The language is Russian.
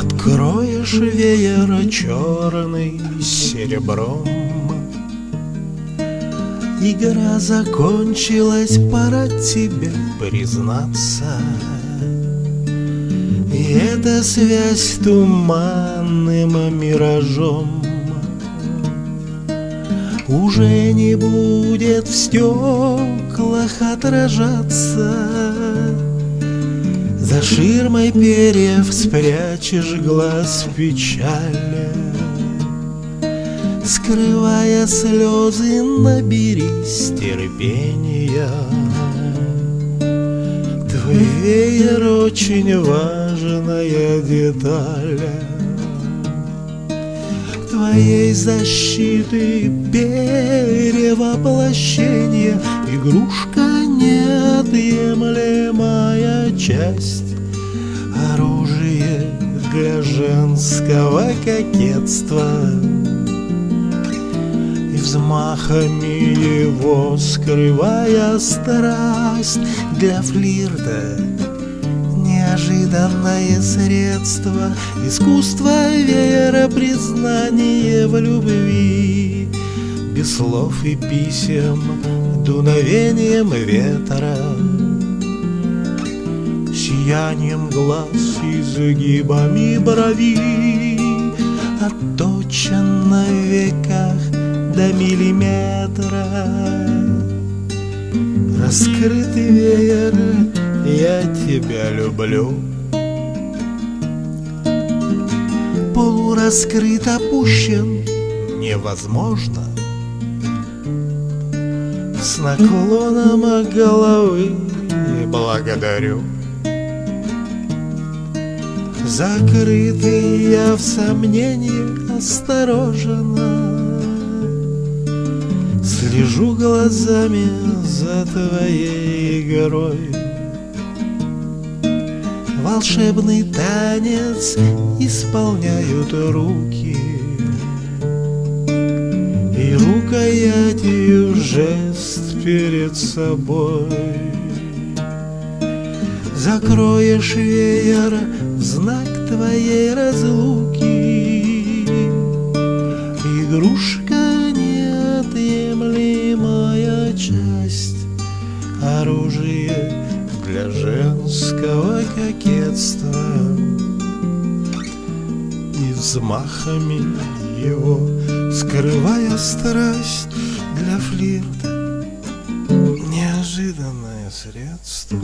Откроешь веер черный серебром. Игра закончилась, пора тебе признаться. И эта связь туманным миражом. Уже не будет в стеклах отражаться За ширмой перьев спрячешь глаз печали Скрывая слезы, наберись терпения. Твой веер очень важная деталь. Твоей защиты перевоплощение Игрушка неотъемлемая часть Оружие для женского кокетства взмахами его скрывая страсть для флирта. Неожиданное средство Искусство вера признание в любви. Без слов и писем Дуновением ветра Сиянием глаз и загибами брови. Отточен на веках до миллиметра. Раскрытый веер, я тебя люблю. Полураскрыт, опущен, невозможно. С наклоном головы благодарю Закрытый я в сомнении осторожно. Слежу глазами за твоей игрой Волшебный танец исполняют руки. И рукоятью жест перед собой Закроешь веер в знак твоей разлуки. Игрушка неотъемлемая часть Оружие для женского кокетства. И взмахами его скрывая страсть для флирта Неожиданное средство